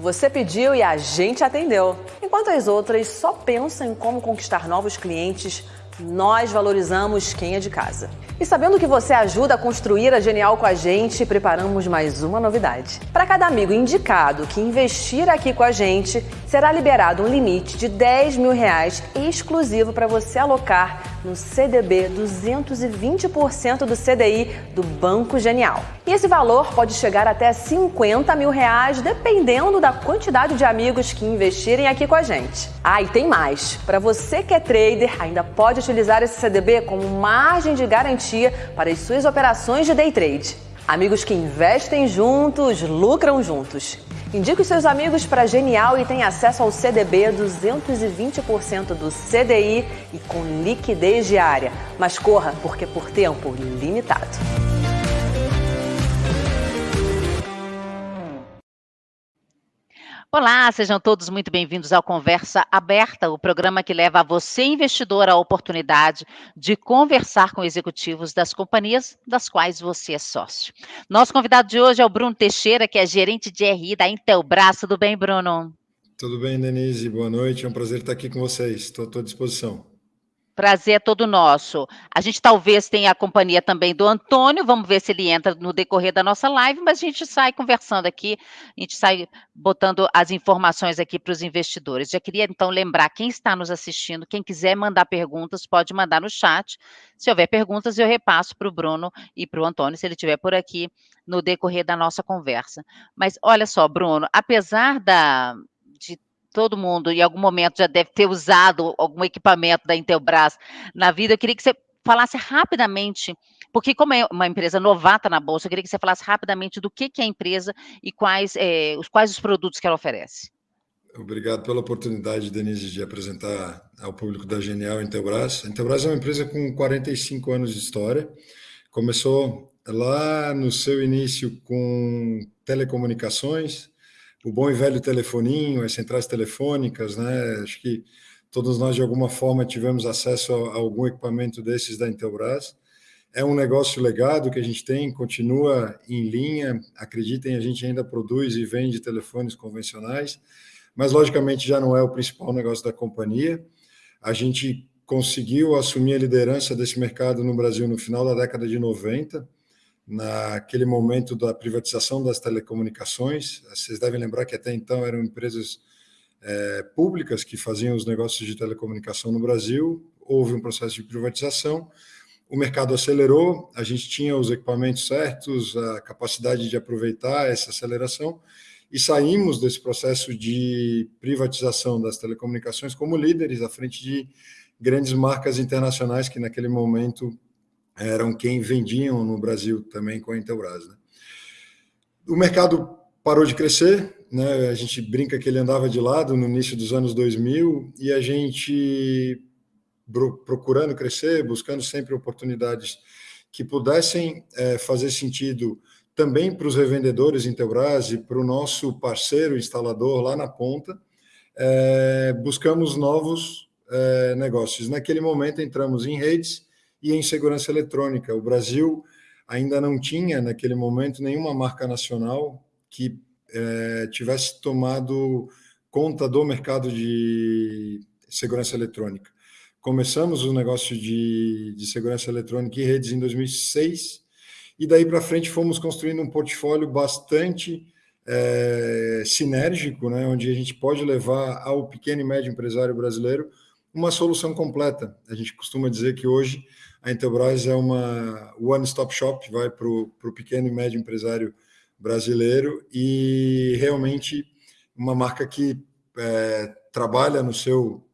Você pediu e a gente atendeu. Enquanto as outras só pensam em como conquistar novos clientes, nós valorizamos quem é de casa. E sabendo que você ajuda a construir a Genial com a gente, preparamos mais uma novidade. Para cada amigo indicado que investir aqui com a gente, será liberado um limite de 10 mil reais exclusivo para você alocar no CDB 220% do CDI do Banco Genial. E esse valor pode chegar até 50 mil reais, dependendo da quantidade de amigos que investirem aqui com a gente. Ah, e tem mais. Para você que é trader, ainda pode utilizar esse CDB como margem de garantia para as suas operações de day trade. Amigos que investem juntos, lucram juntos. Indique os seus amigos para Genial e tenha acesso ao CDB 220% do CDI e com liquidez diária. Mas corra, porque por tempo limitado. Olá, sejam todos muito bem-vindos ao Conversa Aberta, o programa que leva a você, investidor, a oportunidade de conversar com executivos das companhias das quais você é sócio. Nosso convidado de hoje é o Bruno Teixeira, que é gerente de RI da Intelbras. Tudo bem, Bruno? Tudo bem, Denise. Boa noite. É um prazer estar aqui com vocês. Estou à tua disposição. Prazer é todo nosso. A gente talvez tenha a companhia também do Antônio, vamos ver se ele entra no decorrer da nossa live, mas a gente sai conversando aqui, a gente sai botando as informações aqui para os investidores. Já queria então lembrar quem está nos assistindo, quem quiser mandar perguntas, pode mandar no chat. Se houver perguntas, eu repasso para o Bruno e para o Antônio, se ele estiver por aqui no decorrer da nossa conversa. Mas olha só, Bruno, apesar da, de todo mundo em algum momento já deve ter usado algum equipamento da Intelbras na vida. Eu queria que você falasse rapidamente, porque como é uma empresa novata na bolsa, eu queria que você falasse rapidamente do que, que é a empresa e quais, é, os, quais os produtos que ela oferece. Obrigado pela oportunidade, Denise, de apresentar ao público da Genial Intelbras. A Intelbras é uma empresa com 45 anos de história. Começou lá no seu início com telecomunicações, o bom e velho telefoninho, as centrais telefônicas, né? Acho que todos nós, de alguma forma, tivemos acesso a, algum equipamento desses da Intelbras. É um negócio legado que a gente tem, continua em linha. Acreditem, a gente ainda produz e vende telefones convencionais, mas logicamente já não é o principal negócio da companhia. A gente conseguiu assumir a liderança desse mercado no Brasil no final da década de 90 naquele momento da privatização das telecomunicações. Vocês devem lembrar que até então eram empresas é, públicas que faziam os negócios de telecomunicação no Brasil. Houve um processo de privatização, o mercado acelerou, a gente tinha os equipamentos certos, a capacidade de aproveitar essa aceleração e saímos desse processo de privatização das telecomunicações como líderes à frente de grandes marcas internacionais que naquele momento eram quem vendiam no Brasil também com a Intelbras. Né? O mercado parou de crescer, né? a gente brinca que ele andava de lado no início dos anos 2000 e a gente procurando crescer, buscando sempre oportunidades que pudessem é, fazer sentido também para os revendedores Intelbras e para o nosso parceiro instalador lá na ponta, é, buscamos novos é, negócios. Naquele momento entramos em redes e em segurança eletrônica. O Brasil ainda não tinha, naquele momento, nenhuma marca nacional que é, tivesse tomado conta do mercado de segurança eletrônica. Começamos o negócio de, de segurança eletrônica e redes em 2006, e daí para frente fomos construindo um portfólio bastante é, sinérgico, né, onde a gente pode levar ao pequeno e médio empresário brasileiro uma solução completa. A gente costuma dizer que hoje a Intelbras é uma one-stop shop, vai para o pequeno e médio empresário brasileiro e realmente uma marca que é, trabalha no seu,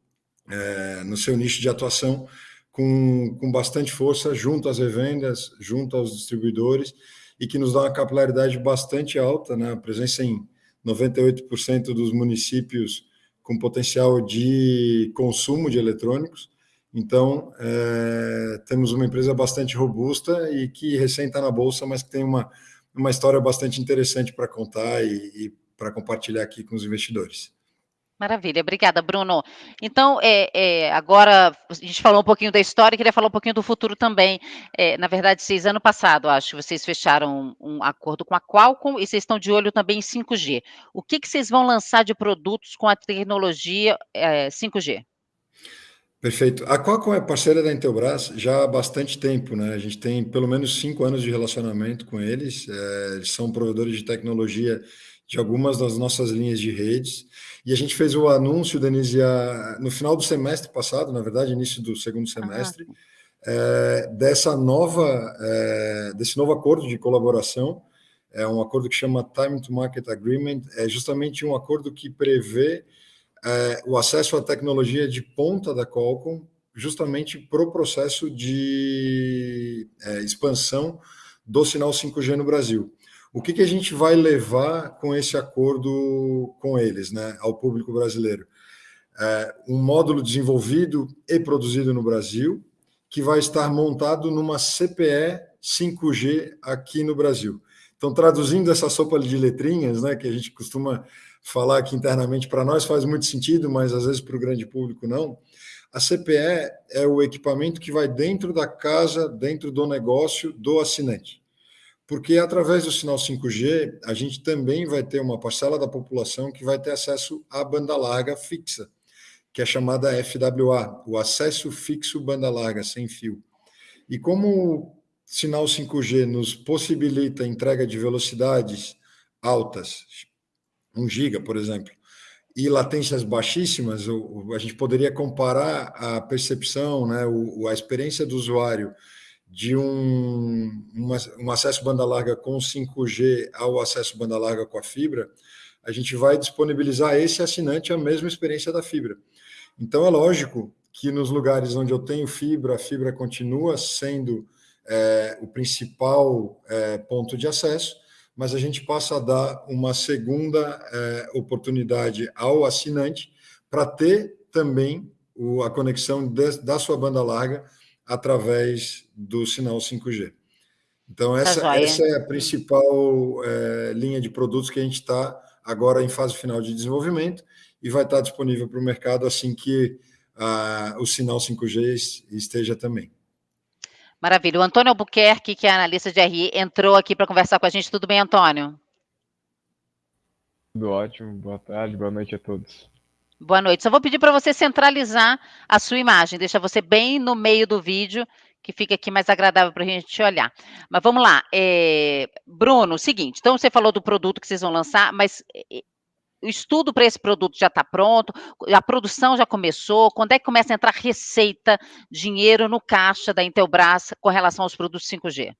é, no seu nicho de atuação com, com bastante força junto às revendas, junto aos distribuidores e que nos dá uma capilaridade bastante alta, né? a presença em 98% dos municípios com potencial de consumo de eletrônicos então, é, temos uma empresa bastante robusta e que recém está na Bolsa, mas que tem uma, uma história bastante interessante para contar e, e para compartilhar aqui com os investidores. Maravilha, obrigada, Bruno. Então, é, é, agora a gente falou um pouquinho da história, queria falar um pouquinho do futuro também. É, na verdade, vocês, ano passado, acho, vocês fecharam um, acordo com a Qualcomm e vocês estão de olho também em 5G. O que, que vocês vão lançar de produtos com a tecnologia 5G? Perfeito. A Qualcomm é parceira da Intelbras já há bastante tempo, né? A gente tem pelo menos cinco anos de relacionamento com eles. É, eles são provedores de tecnologia de algumas das nossas linhas de redes. E a gente fez o anúncio, Denise, no final do semestre passado, na verdade, início do segundo semestre, é, dessa nova, é, desse novo acordo de colaboração. É um acordo que chama Time to Market Agreement. É justamente um acordo que prevê é, o acesso à tecnologia de ponta da Qualcomm, justamente para o processo de é, expansão do sinal 5G no Brasil. O que, que a gente vai levar com esse acordo com eles, né, ao público brasileiro? É, um módulo desenvolvido e produzido no Brasil, que vai estar montado numa CPE 5G aqui no Brasil. Então, traduzindo essa sopa de letrinhas, né, que a gente costuma falar aqui internamente, para nós faz muito sentido, mas às vezes para o grande público não. A CPE é o equipamento que vai dentro da casa, dentro do negócio do assinante porque através do sinal 5G, a gente também vai ter uma parcela da população que vai ter acesso à banda larga fixa, que é chamada FWA, o acesso fixo banda larga sem fio. E como o sinal 5G nos possibilita entrega de velocidades altas, 1 giga, por exemplo, e latências baixíssimas, a gente poderia comparar a percepção, né, a experiência do usuário de um, um acesso banda larga com 5G ao acesso banda larga com a fibra, a gente vai disponibilizar a esse assinante a mesma experiência da fibra. Então, é lógico que nos lugares onde eu tenho fibra, a fibra continua sendo é, o principal é, ponto de acesso, mas a gente passa a dar uma segunda é, oportunidade ao assinante para ter também o, a conexão de, da sua banda larga através do sinal 5G. Então, tá essa, tá essa é a principal é, linha de produtos que a gente está agora em fase final de desenvolvimento e vai estar disponível para o mercado assim que o sinal 5G esteja também. Maravilha. O Antônio Albuquerque, que é analista de RI, entrou aqui para conversar com a gente. Tudo bem, Antônio? Tudo ótimo. Boa tarde, boa noite a todos. Boa noite. Só vou pedir para você centralizar a sua imagem, deixa você bem no meio do vídeo, que fica aqui mais agradável para a gente olhar. Mas vamos lá. É... Bruno, seguinte, então você falou do produto que vocês vão lançar, mas é, o estudo para esse produto já está pronto, a produção já começou, quando é que começa a entrar receita, dinheiro no caixa da Intelbras com relação aos produtos 5G?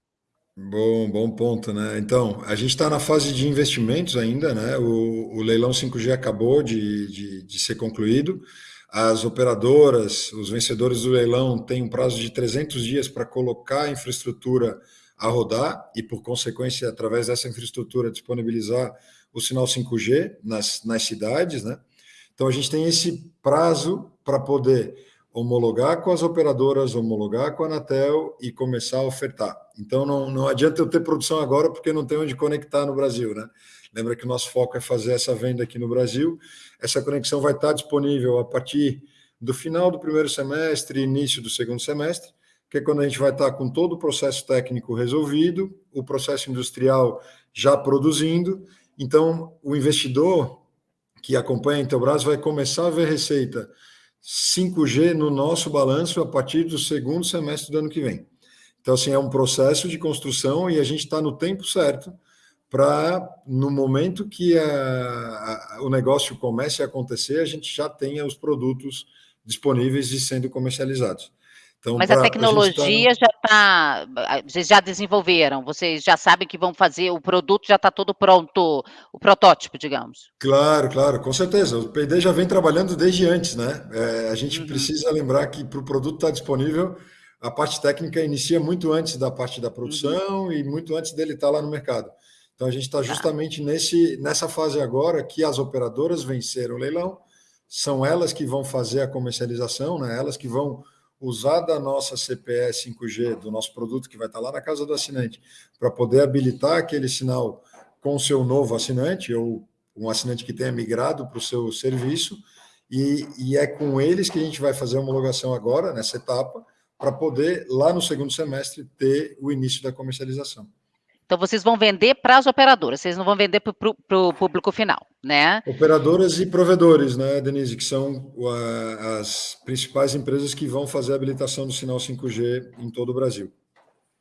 Bom, bom ponto, né? Então, a gente está na fase de investimentos ainda, né? O, o leilão 5G acabou de, de, de, ser concluído. As operadoras, os vencedores do leilão têm um prazo de 300 dias para colocar a infraestrutura a rodar e, por consequência, através dessa infraestrutura, disponibilizar o sinal 5G nas, nas cidades, né? Então, a gente tem esse prazo para poder homologar com as operadoras, homologar com a Anatel e começar a ofertar. Então, não, não adianta eu ter produção agora porque não tem onde conectar no Brasil, né? Lembra que o nosso foco é fazer essa venda aqui no Brasil. Essa conexão vai estar disponível a partir do final do primeiro semestre, início do segundo semestre, que é quando a gente vai estar com todo o processo técnico resolvido, o processo industrial já produzindo. Então, o investidor que acompanha a Intelbras vai começar a ver receita 5G no nosso balanço a partir do segundo semestre do ano que vem. Então, assim, é um processo de construção e a gente está no tempo certo para, no momento que a, a, o negócio comece a acontecer, a gente já tenha os produtos disponíveis e sendo comercializados. Então, Mas a tecnologia tá... já está, vocês já desenvolveram, vocês já sabem que vão fazer, o produto já está todo pronto, o protótipo, digamos. Claro, claro, com certeza. O PD já vem trabalhando desde antes, né? É, a gente uhum. precisa lembrar que para o produto estar tá disponível, a parte técnica inicia muito antes da parte da produção uhum. e muito antes dele estar tá lá no mercado. Então a gente está tá. justamente nesse, nessa fase agora que as operadoras venceram o leilão, são elas que vão fazer a comercialização, né? elas que vão usar da nossa CPE 5G, do nosso produto que vai estar lá na casa do assinante, para poder habilitar aquele sinal com o seu novo assinante, ou um assinante que tenha migrado para o seu serviço, e, e é com eles que a gente vai fazer a homologação agora, nessa etapa, para poder, lá no segundo semestre, ter o início da comercialização. Então, vocês vão vender para as operadoras, vocês não vão vender para o público final, né? Operadoras e provedores, né, Denise, que são as principais empresas que vão fazer a habilitação do sinal 5G em todo o Brasil.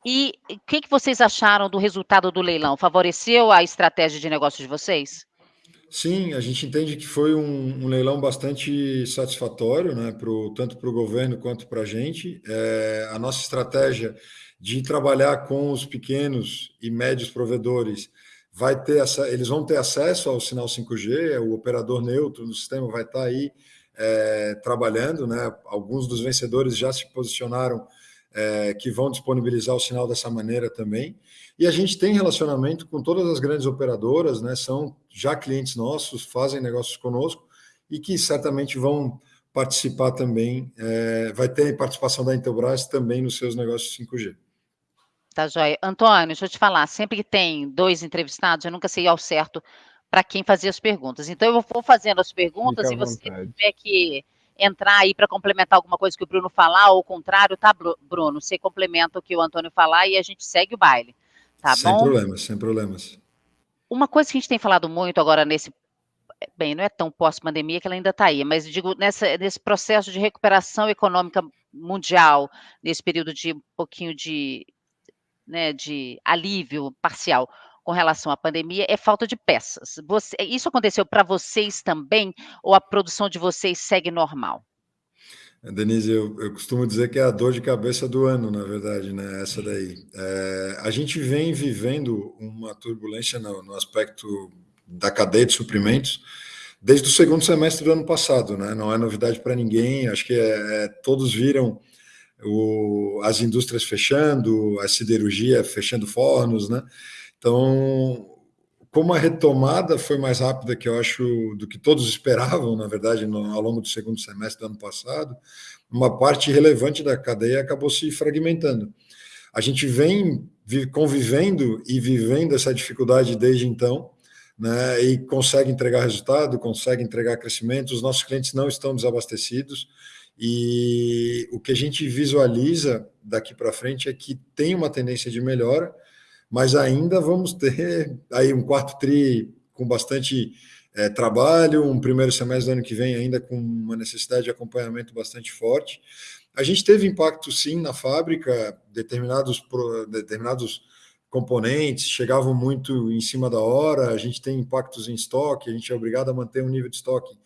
E o que, que vocês acharam do resultado do leilão? Favoreceu a estratégia de negócio de vocês? Sim, a gente entende que foi um, um leilão bastante satisfatório, né, pro, tanto para o governo quanto para a gente. É, a nossa estratégia de trabalhar com os pequenos e médios provedores vai ter essa, eles vão ter acesso ao sinal 5G, o operador neutro no sistema vai estar aí é, trabalhando, né? Alguns dos vencedores já se posicionaram é, que vão disponibilizar o sinal dessa maneira também. E a gente tem relacionamento com todas as grandes operadoras, né? São já clientes nossos, fazem negócios conosco e que certamente vão participar também, é, vai ter participação da Intelbras também nos seus negócios 5G. Tá, joia. Antônio, deixa eu te falar, sempre que tem dois entrevistados, eu nunca sei ao certo para quem fazer as perguntas. Então, eu vou fazendo as perguntas e você tiver que entrar aí para complementar alguma coisa que o Bruno falar, ou o contrário, tá, Bruno? Você complementa o que o Antônio falar e a gente segue o baile. Tá sem bom? Sem problemas, sem problemas. Uma coisa que a gente tem falado muito agora nesse. Bem, não é tão pós-pandemia que ela ainda está aí, mas digo, nessa, nesse processo de recuperação econômica mundial, nesse período de um pouquinho de, né, de alívio parcial com relação à pandemia é falta de peças. Você, isso aconteceu para vocês também, ou a produção de vocês segue normal? Denise, eu, eu, costumo dizer que é a dor de cabeça do ano, na verdade, né? Essa daí. É, a gente vem vivendo uma turbulência no, no, aspecto da cadeia de suprimentos desde o segundo semestre do ano passado, né? Não é novidade para ninguém. Acho que é, é, todos viram o, as indústrias fechando, a siderurgia fechando fornos, né? Então, como a retomada foi mais rápida que eu acho do que todos esperavam, na verdade, no, ao longo do segundo semestre do ano passado, uma parte relevante da cadeia acabou se fragmentando. A gente vem convivendo e vivendo essa dificuldade desde então, né, e consegue entregar resultado, consegue entregar crescimento. Os nossos clientes não estão desabastecidos e o que a gente visualiza daqui para frente é que tem uma tendência de melhora mas ainda vamos ter aí um quarto tri com bastante é, trabalho, um primeiro semestre do ano que vem ainda com uma necessidade de acompanhamento bastante forte. A gente teve impacto sim na fábrica, determinados, determinados componentes chegavam muito em cima da hora, a gente tem impactos em estoque, a gente é obrigado a manter um nível de estoque,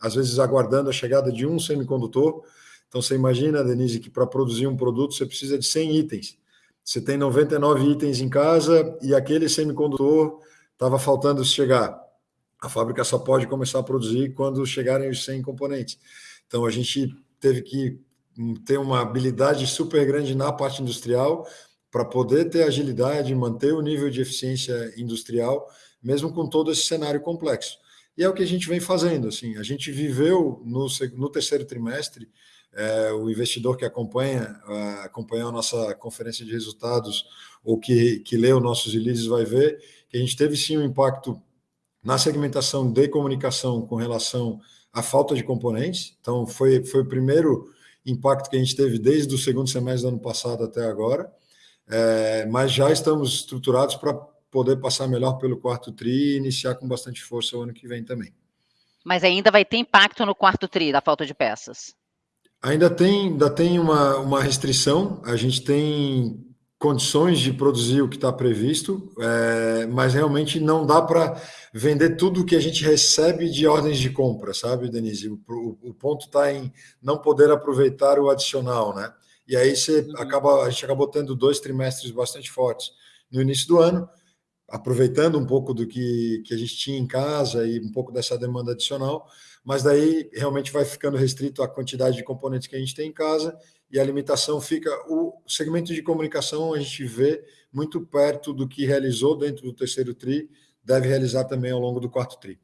às vezes aguardando a chegada de um semicondutor. Então você imagina, Denise, que para produzir um produto você precisa de 100 itens. Você tem 99 itens em casa e aquele semicondutor estava faltando chegar. A fábrica só pode começar a produzir quando chegarem os 100 componentes. Então a gente teve que ter uma habilidade super grande na parte industrial para poder ter agilidade, manter o nível de eficiência industrial, mesmo com todo esse cenário complexo. E é o que a gente vem fazendo. Assim, a gente viveu no, no terceiro trimestre é, o investidor que acompanha, uh, acompanha a nossa conferência de resultados ou que, que lê os nossos releases vai ver que a gente teve sim um impacto na segmentação de comunicação com relação à falta de componentes. Então, foi, foi o primeiro impacto que a gente teve desde o segundo semestre do ano passado até agora. É, mas já estamos estruturados para poder passar melhor pelo quarto TRI e iniciar com bastante força o ano que vem também. Mas ainda vai ter impacto no quarto TRI da falta de peças? Ainda tem, ainda tem uma, uma restrição, a gente tem condições de produzir o que está previsto, é, mas realmente não dá para vender tudo o que a gente recebe de ordens de compra, sabe, Denise? O, o, o ponto está em não poder aproveitar o adicional, né? E aí você uhum. acaba, a gente acabou tendo dois trimestres bastante fortes no início do ano, aproveitando um pouco do que, que a gente tinha em casa e um pouco dessa demanda adicional, mas daí realmente vai ficando restrito à quantidade de componentes que a gente tem em casa e a limitação fica. O segmento de comunicação a gente vê muito perto do que realizou dentro do terceiro TRI, deve realizar também ao longo do quarto TRI.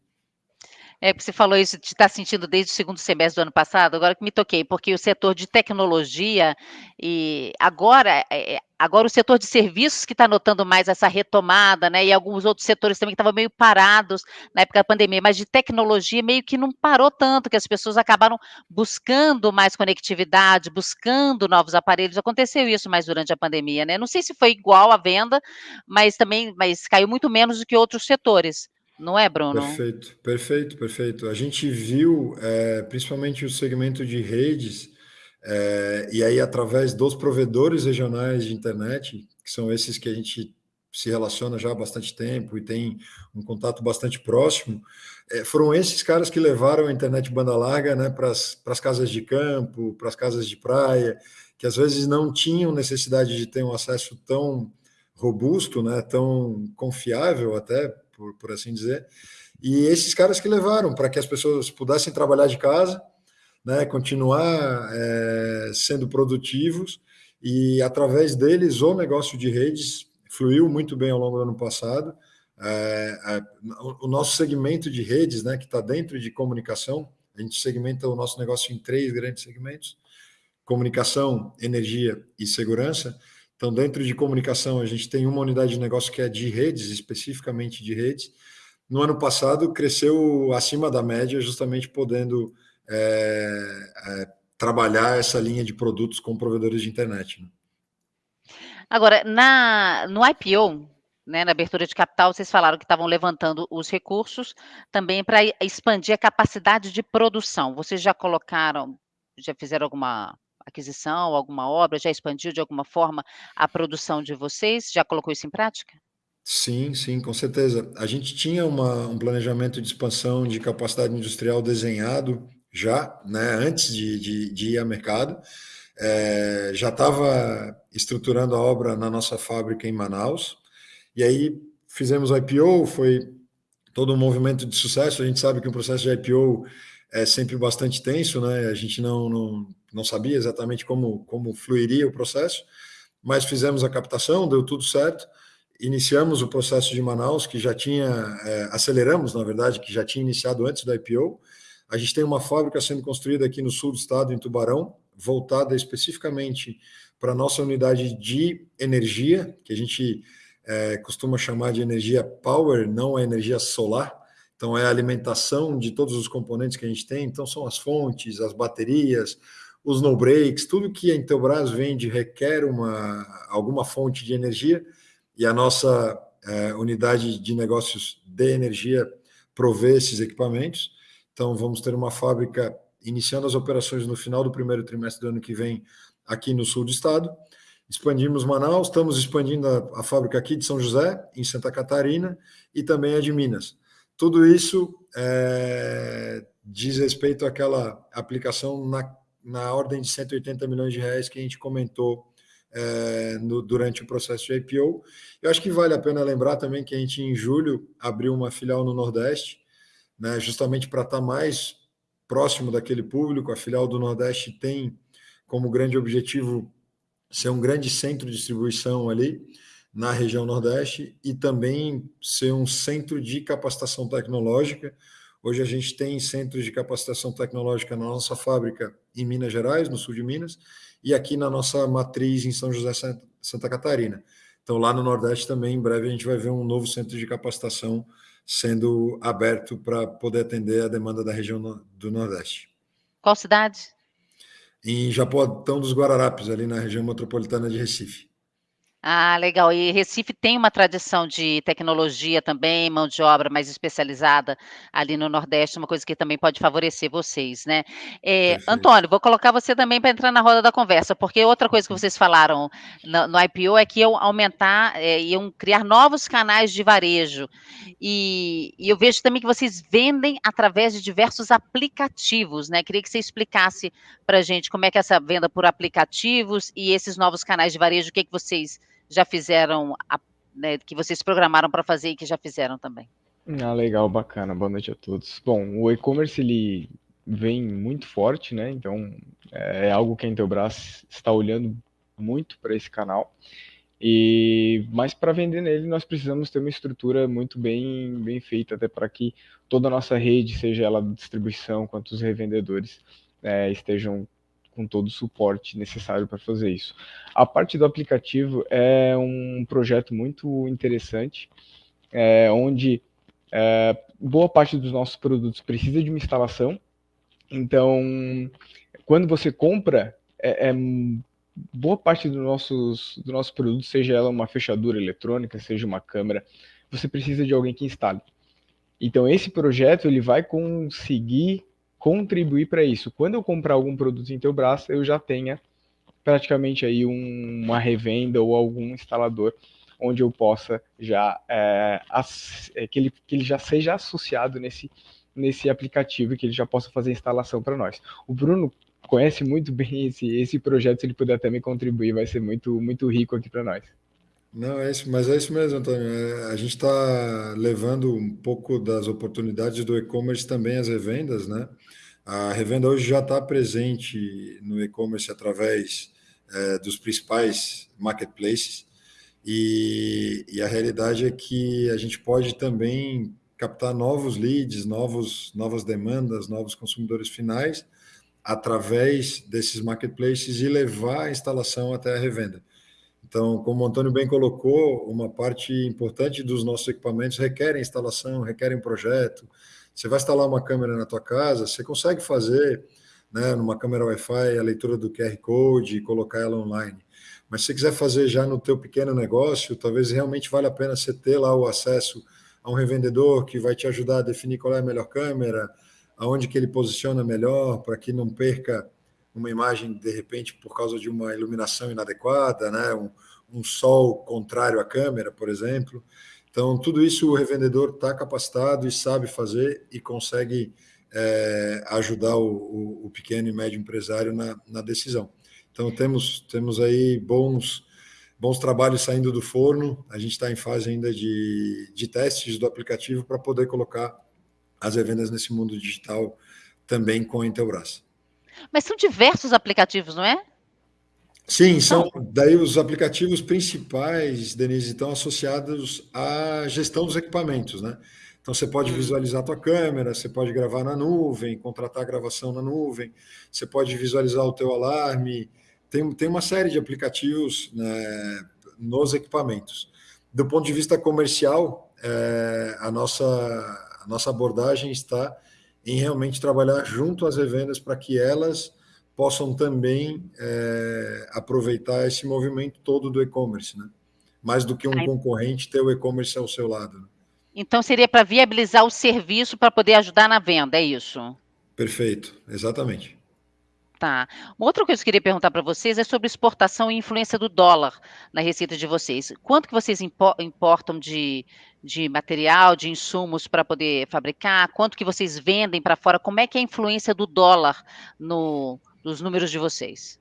É, você falou isso, te está sentindo desde o segundo semestre do ano passado, agora que me toquei, porque o setor de tecnologia, e agora, é, é Agora o setor de serviços que está notando mais essa retomada, né? E alguns outros setores também que estavam meio parados na época da pandemia, mas de tecnologia meio que não parou tanto, que as pessoas acabaram buscando mais conectividade, buscando novos aparelhos. Aconteceu isso mais durante a pandemia, né? Não sei se foi igual a venda, mas também, mas caiu muito menos do que outros setores. Não é, Bruno? Perfeito, perfeito, perfeito. A gente viu, é, principalmente o segmento de redes, é, e aí através dos provedores regionais de internet, que são esses que a gente se relaciona já há bastante tempo e tem um contato bastante próximo, é, foram esses caras que levaram a internet banda larga né, para as casas de campo, para as casas de praia, que às vezes não tinham necessidade de ter um acesso tão robusto, né, tão confiável até por, por assim dizer. E esses caras que levaram para que as pessoas pudessem trabalhar de casa, né, continuar é, sendo produtivos, e através deles o negócio de redes fluiu muito bem ao longo do ano passado. É, é, o nosso segmento de redes, né, que está dentro de comunicação, a gente segmenta o nosso negócio em três grandes segmentos: comunicação, energia e segurança. Então, dentro de comunicação, a gente tem uma unidade de negócio que é de redes, especificamente de redes. No ano passado, cresceu acima da média, justamente podendo é, é, trabalhar essa linha de produtos com provedores de internet. Né? Agora, na, no IPO, né, na abertura de capital, vocês falaram que estavam levantando os recursos também para expandir a capacidade de produção. Vocês já colocaram, já fizeram alguma aquisição, alguma obra? Já expandiu de alguma forma a produção de vocês? Já colocou isso em prática? Sim, sim, com certeza. A gente tinha uma, um planejamento de expansão de capacidade industrial desenhado já, né, antes de, de, de ir ao mercado. É, já estava estruturando a obra na nossa fábrica em Manaus. E aí fizemos o IPO, foi todo um movimento de sucesso. A gente sabe que o processo de IPO é sempre bastante tenso, né? A gente não, não, não sabia exatamente como, como fluiria o processo, mas fizemos a captação, deu tudo certo. Iniciamos o processo de Manaus, que já tinha, é, aceleramos, na verdade, que já tinha iniciado antes do IPO. A gente tem uma fábrica sendo construída aqui no sul do estado, em Tubarão, voltada especificamente para a nossa unidade de energia, que a gente é, costuma chamar de energia power, não a energia solar. Então, é a alimentação de todos os componentes que a gente tem. Então, são as fontes, as baterias, os no breaks, tudo que a Intelbras vende requer uma, alguma fonte de energia e a nossa é, unidade de negócios de energia provê esses equipamentos. Então, vamos ter uma fábrica iniciando as operações no final do primeiro trimestre do ano que vem aqui no sul do estado. Expandimos Manaus, estamos expandindo a, a fábrica aqui de São José, em Santa Catarina, e também a de Minas. Tudo isso é, diz respeito àquela aplicação na na ordem de 180 milhões de reais que a gente comentou é, no, durante o processo de IPO. Eu acho que vale a pena lembrar também que a gente, em julho, abriu uma filial no Nordeste, né, justamente para estar tá mais próximo daquele público. A filial do Nordeste tem como grande objetivo ser um grande centro de distribuição ali na região Nordeste e também ser um centro de capacitação tecnológica Hoje a gente tem centros de capacitação tecnológica na nossa fábrica em Minas Gerais, no sul de Minas, e aqui na nossa matriz em São José, Santa Catarina. Então, lá no Nordeste também, em breve, a gente vai ver um novo centro de capacitação sendo aberto para poder atender a demanda da região do Nordeste. Qual cidade? Em Japoatão dos Guararapes, ali na região metropolitana de Recife. Ah, legal. E Recife tem uma tradição de tecnologia também, mão de obra mais especializada ali no Nordeste, uma coisa que também pode favorecer vocês, né? Eh, Antônio, vou colocar você também para entrar na roda da conversa, porque outra coisa que vocês falaram no, no IPO é que iam aumentar, é, iam criar novos canais de varejo. E, e, eu vejo também que vocês vendem através de diversos aplicativos, né? Queria que você explicasse para a gente como é que é essa venda por aplicativos e esses novos canais de varejo, o que, é que vocês já fizeram, a, né, que vocês programaram para fazer e que já fizeram também. Ah, legal, bacana. Boa noite a todos. Bom, o e-commerce ele vem muito forte, né? Então é algo que a Intelbras está olhando muito para esse canal. E mas para vender nele nós precisamos ter uma estrutura muito bem bem feita até para que toda a nossa rede, seja ela de distribuição quanto os revendedores, é, estejam com todo o suporte necessário para fazer isso. A parte do aplicativo é um projeto muito interessante, é, onde é, boa parte dos nossos produtos precisa de uma instalação. Então, quando você compra, é, é boa parte dos nossos, do nosso produto, seja ela uma fechadura eletrônica, seja uma câmera, você precisa de alguém que instale. Então, esse projeto ele vai conseguir contribuir para isso. Quando eu comprar algum produto em Teobras, eu já tenha praticamente aí um, uma revenda ou algum instalador onde eu possa já é, é, que, ele, que ele já seja associado nesse, nesse aplicativo e que ele já possa fazer a instalação para nós. O Bruno conhece muito bem esse, esse projeto, se ele puder também contribuir, vai ser muito, muito rico aqui para nós. Não, é isso, mas é isso mesmo, Antônio. É, a gente está levando um pouco das oportunidades do e-commerce também às revendas, né? A revenda hoje já está presente no e-commerce através é, dos principais marketplaces, e, e, a realidade é que a gente pode também captar novos leads, novos, novas demandas, novos consumidores finais através desses marketplaces e levar a instalação até a revenda. Então, como o Antônio bem colocou, uma parte importante dos nossos equipamentos requerem instalação, requerem projeto. Você vai instalar uma câmera na tua casa, você consegue fazer, né, numa câmera Wi-Fi, a leitura do QR Code e colocar ela online. Mas se você quiser fazer já no teu pequeno negócio, talvez realmente vale a pena você ter lá o acesso a um revendedor que vai te ajudar a definir qual é a melhor câmera, aonde que ele posiciona melhor, para que não perca uma imagem, de repente, por causa de uma iluminação inadequada, né? um, um sol contrário à câmera, por exemplo. Então, tudo isso o revendedor está capacitado e sabe fazer e consegue é, ajudar o, o, o, pequeno e médio empresário na, na, decisão. Então, temos, temos aí bons, bons trabalhos saindo do forno. A gente está em fase ainda de, de testes do aplicativo para poder colocar as revendas nesse mundo digital também com a Intelbras. Mas são diversos aplicativos, não é? Sim, são daí os aplicativos principais, Denise, estão associados à gestão dos equipamentos, né? Então você pode hum. visualizar a tua câmera, você pode gravar na nuvem, contratar a gravação na nuvem, você pode visualizar o teu alarme, tem, tem uma série de aplicativos né, nos equipamentos. Do ponto de vista comercial, é, a, nossa, a nossa abordagem está em realmente trabalhar junto às revendas para que elas possam também é, aproveitar esse movimento todo do e-commerce, né? Mais do que um concorrente ter o e-commerce ao seu lado. Né? Então seria para viabilizar o serviço para poder ajudar na venda, é isso? Perfeito, exatamente. Tá. Uma outra coisa que eu queria perguntar para vocês é sobre exportação e influência do dólar na receita de vocês. Quanto que vocês importam de, de material, de insumos para poder fabricar? Quanto que vocês vendem para fora? Como é que é a influência do dólar no, nos números de vocês?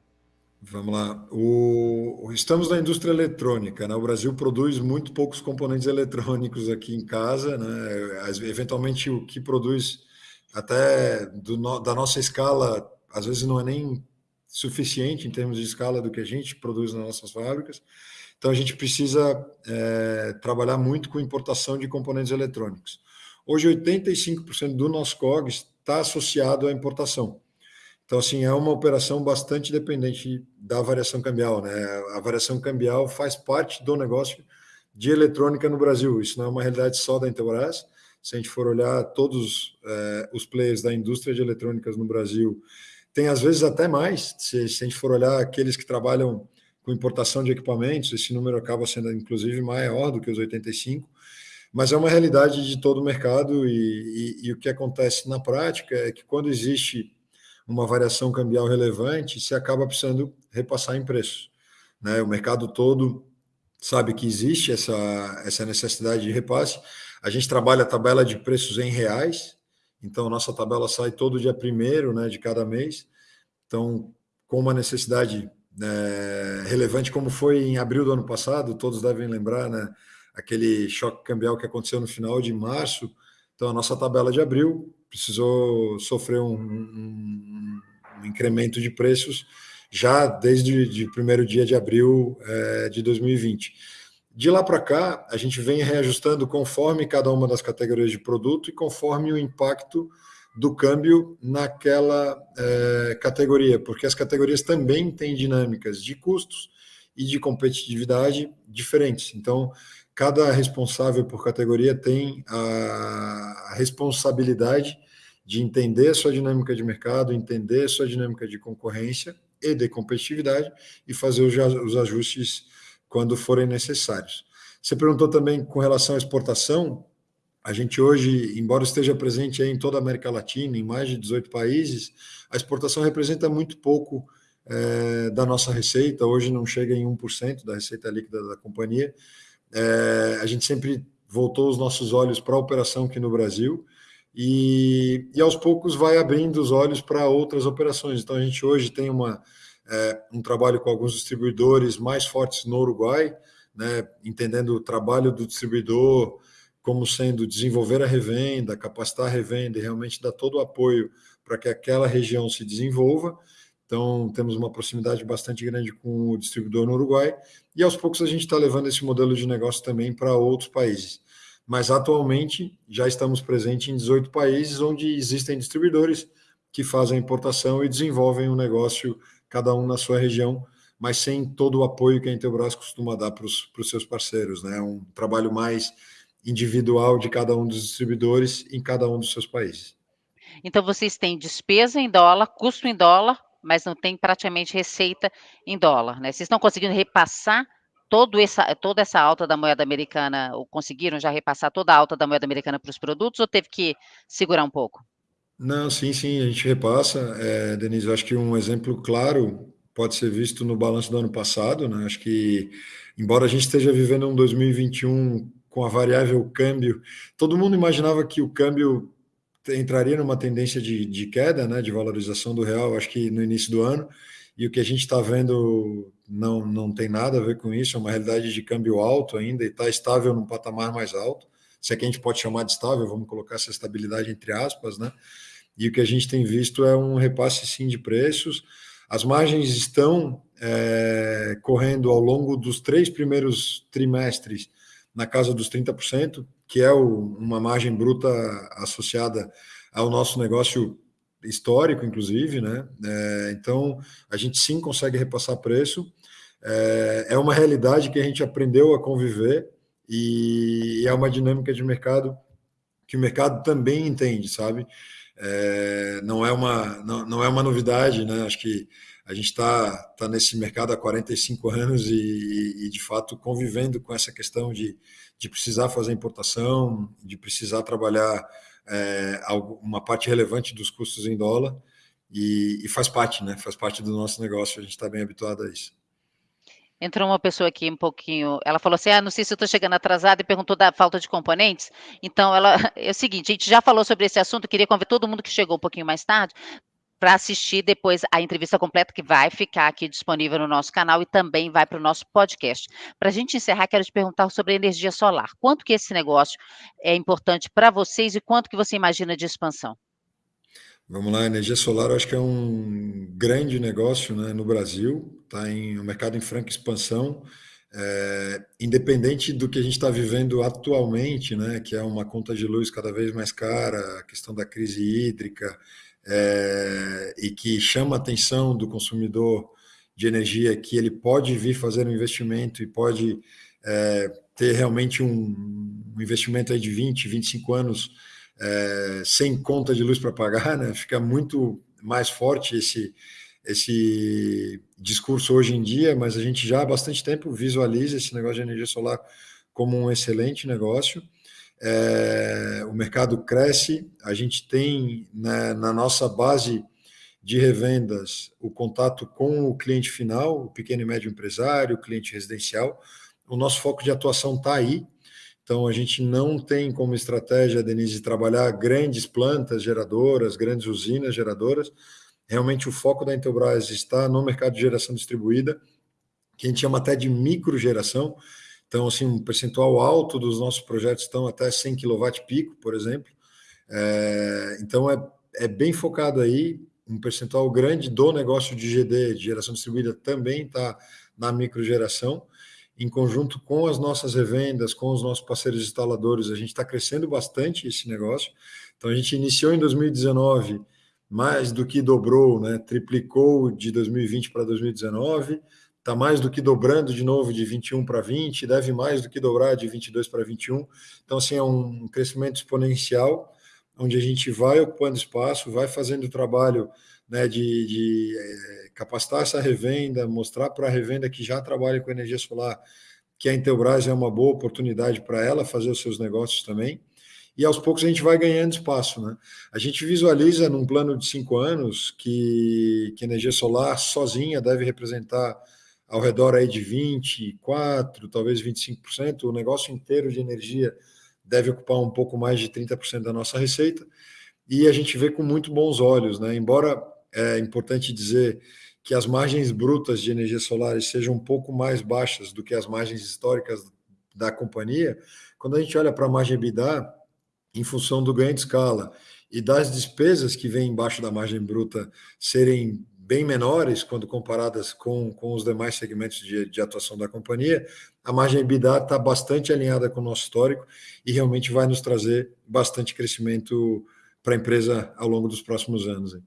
Vamos lá. O, estamos na indústria eletrônica. Né? O Brasil produz muito poucos componentes eletrônicos aqui em casa. Né? Eventualmente, o que produz até do, da nossa escala às vezes não é nem suficiente em termos de escala do que a gente produz nas nossas fábricas. Então a gente precisa é, trabalhar muito com importação de componentes eletrônicos. Hoje 85% do nosso COGS está associado à importação. Então assim é uma operação bastante dependente da variação cambial, né? A variação cambial faz parte do negócio de eletrônica no Brasil. Isso não é uma realidade só da Intelbras. Se a gente for olhar todos é, os players da indústria de eletrônicas no Brasil tem às vezes até mais, se, se a gente for olhar aqueles que trabalham com importação de equipamentos, esse número acaba sendo inclusive maior do que os 85, mas é uma realidade de todo o mercado e, e, e o que acontece na prática é que quando existe uma variação cambial relevante, se acaba precisando repassar em preços. Né? O mercado todo sabe que existe essa, essa necessidade de repasse. A gente trabalha a tabela de preços em reais, então, nossa tabela sai todo dia primeiro né, de cada mês. Então, com uma necessidade né, relevante, como foi em abril do ano passado, todos devem lembrar, né, aquele choque cambial que aconteceu no final de março. Então, a nossa tabela de abril precisou sofrer um, um, um incremento de preços já desde o primeiro dia de abril é, de 2020. De lá para cá, a gente vem reajustando conforme cada uma das categorias de produto e conforme o impacto do câmbio naquela é, categoria, porque as categorias também têm dinâmicas de custos e de competitividade diferentes. Então, cada responsável por categoria tem a responsabilidade de entender sua dinâmica de mercado, entender sua dinâmica de concorrência e de competitividade e fazer os ajustes quando forem necessários. Você perguntou também com relação à exportação. A gente hoje, embora esteja presente em toda a América Latina, em mais de 18 países, a exportação representa muito pouco é, da nossa receita. Hoje não chega em 1% da receita líquida da companhia. É, a gente sempre voltou os nossos olhos para a operação aqui no Brasil e, e aos poucos vai abrindo os olhos para outras operações. Então a gente hoje tem uma, é, um trabalho com alguns distribuidores mais fortes no Uruguai, né, entendendo o trabalho do distribuidor como sendo desenvolver a revenda, capacitar a revenda e realmente dar todo o apoio para que aquela região se desenvolva. Então, temos uma proximidade bastante grande com o distribuidor no Uruguai, e aos poucos a gente está levando esse modelo de negócio também para outros países. Mas atualmente já estamos presentes em 18 países onde existem distribuidores que fazem a importação e desenvolvem o um negócio, cada um na sua região, mas sem todo o apoio que a Intelbras costuma dar para os seus parceiros. Né? Um trabalho mais individual de cada um dos distribuidores em cada um dos seus países. Então, vocês têm despesa em dólar, custo em dólar, mas não tem praticamente receita em dólar. Né? Vocês estão conseguindo repassar todo essa, toda essa alta da moeda americana, ou conseguiram já repassar toda a alta da moeda americana para os produtos, ou teve que segurar um pouco? Não, sim, sim, a gente repassa. É, Denise, acho que um exemplo claro pode ser visto no balanço do ano passado, né? Acho que, embora a gente esteja vivendo um 2021 com a variável câmbio, todo mundo imaginava que o câmbio entraria numa tendência de, de queda, né, de valorização do real, acho que no início do ano, e o que a gente está vendo não, não tem nada a ver com isso, é uma realidade de câmbio alto ainda e está estável num patamar mais alto, se é que a gente pode chamar de estável, vamos colocar essa estabilidade entre aspas, né? E o que a gente tem visto é um repasse sim de preços, as margens estão é, correndo ao longo dos três primeiros trimestres na casa dos 30%, que é o, uma margem bruta associada ao nosso negócio histórico, inclusive, né? É, então, a gente sim consegue repassar preço. É, é uma realidade que a gente aprendeu a conviver e é uma dinâmica de mercado que o mercado também entende, sabe? é, não, é uma, não, não, é uma novidade, né? Acho que a gente está tá nesse mercado há 45 anos e, e, de fato, convivendo com essa questão de, de precisar fazer importação, de precisar trabalhar é, uma parte relevante dos custos em dólar, e, e faz parte, né? Faz parte do nosso negócio, a gente está bem habituado a isso. Entrou uma pessoa aqui um pouquinho, ela falou assim, ah, não sei se eu estou chegando atrasada e perguntou da falta de componentes. Então, ela é o seguinte, a gente já falou sobre esse assunto, queria convidar todo mundo que chegou um pouquinho mais tarde para assistir depois a entrevista completa que vai ficar aqui disponível no nosso canal e também vai para o nosso podcast. Para a gente encerrar, quero te perguntar sobre energia solar. Quanto que esse negócio é importante para vocês e quanto que você imagina de expansão? Vamos lá, energia solar eu acho que é um grande negócio né, no Brasil, está em um mercado em franca expansão, é, independente do que a gente está vivendo atualmente, né, que é uma conta de luz cada vez mais cara, a questão da crise hídrica, é, e que chama a atenção do consumidor de energia, que ele pode vir fazer um investimento e pode é, ter realmente um, um investimento de 20, 25 anos é, sem conta de luz para pagar, né? Fica muito mais forte esse esse discurso hoje em dia, mas a gente já há bastante tempo visualiza esse negócio de energia solar como um excelente negócio. É, o mercado cresce, a gente tem né, na nossa base de revendas o contato com o cliente final, o pequeno e médio empresário, o cliente residencial. O nosso foco de atuação está aí, então, a gente não tem como estratégia, Denise, trabalhar grandes plantas geradoras, grandes usinas geradoras. Realmente, o foco da Intelbras está no mercado de geração distribuída, que a gente chama até de microgeração. Então, assim, um percentual alto dos nossos projetos estão até 100 kW pico, por exemplo. É, então, é, é bem focado aí. Um percentual grande do negócio de GD, de geração distribuída, também está na microgeração. em conjunto com as nossas revendas, com os nossos parceiros instaladores, a gente está crescendo bastante esse negócio. Então, a gente iniciou em 2019, mais do que dobrou, né? triplicou de 2020 para 2019, está mais do que dobrando de novo de 21 para 20, deve mais do que dobrar de 22 para 21. Então, assim, é um crescimento exponencial, onde a gente vai ocupando espaço, vai fazendo o trabalho né, de, de é, capacitar essa revenda, mostrar para a revenda que já trabalha com energia solar que a Intelbras é uma boa oportunidade para ela fazer os seus negócios também. E aos poucos a gente vai ganhando espaço. Né? A gente visualiza num plano de cinco anos que, que energia solar sozinha deve representar ao redor aí de 24, talvez 25%. O negócio inteiro de energia deve ocupar um pouco mais de 30% da nossa receita. E a gente vê com muito bons olhos, né? Embora é importante dizer que as margens brutas de energia solar sejam um pouco mais baixas do que as margens históricas da companhia, quando a gente olha para a margem EBITDA, em função do ganho de escala e das despesas que vêm embaixo da margem bruta serem bem menores quando comparadas com, com os demais segmentos de, de atuação da companhia, a margem EBITDA está bastante alinhada com o nosso histórico e realmente vai nos trazer bastante crescimento para a empresa ao longo dos próximos anos.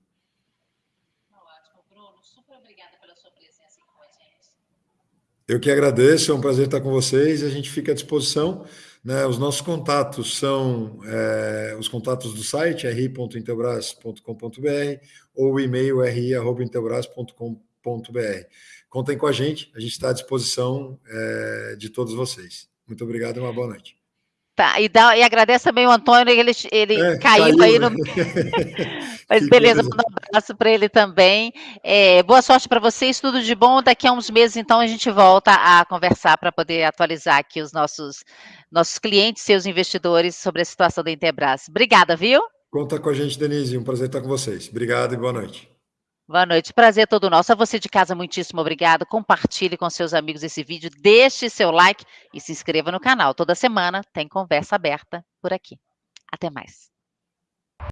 Eu que agradeço, é um prazer estar com vocês. A gente fica à disposição. Né? Os nossos contatos são é, os contatos do site ri.intelbras.com.br ou o e-mail ri.intelbras.com.br. Contem com a gente, a gente está à disposição é, de todos vocês. Muito obrigado e uma boa noite. Tá, e, dá, e agradece também o Antônio, ele, ele é, caiu, caiu, aí no. Mas beleza, manda um abraço para ele também. É, boa sorte para vocês, tudo de bom. Daqui a uns meses, então, a gente volta a conversar para poder atualizar aqui os nossos, nossos clientes, seus investidores sobre a situação da Intelbras. Obrigada, viu? Conta com a gente, Denise. Um prazer estar com vocês. Obrigado e boa noite. Boa noite, prazer é todo nosso. A você de casa, muitíssimo obrigado. Compartilhe com seus amigos esse vídeo, deixe seu like e se inscreva no canal. Toda semana tem conversa aberta por aqui. Até mais.